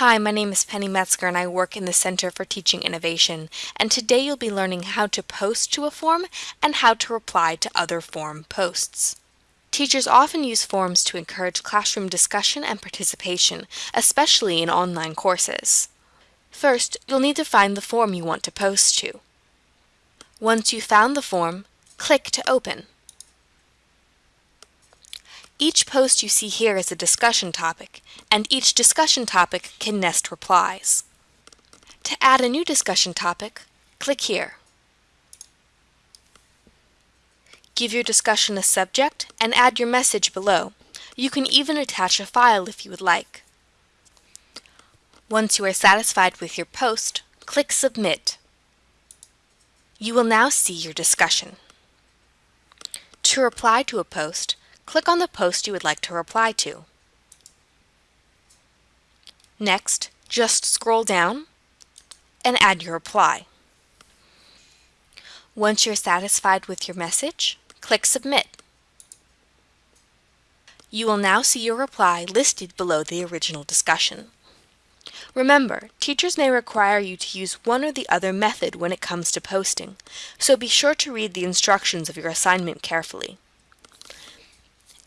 Hi, my name is Penny Metzger and I work in the Center for Teaching Innovation. And today you'll be learning how to post to a form and how to reply to other form posts. Teachers often use forms to encourage classroom discussion and participation, especially in online courses. First, you'll need to find the form you want to post to. Once you've found the form, click to open. Each post you see here is a discussion topic, and each discussion topic can nest replies. To add a new discussion topic, click here. Give your discussion a subject and add your message below. You can even attach a file if you would like. Once you are satisfied with your post, click Submit. You will now see your discussion. To reply to a post, click on the post you would like to reply to. Next, just scroll down and add your reply. Once you're satisfied with your message, click Submit. You will now see your reply listed below the original discussion. Remember, teachers may require you to use one or the other method when it comes to posting, so be sure to read the instructions of your assignment carefully.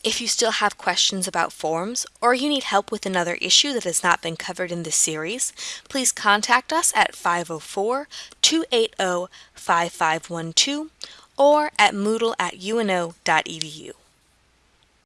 If you still have questions about forms, or you need help with another issue that has not been covered in this series, please contact us at 504-280-5512 or at moodle at uno.edu.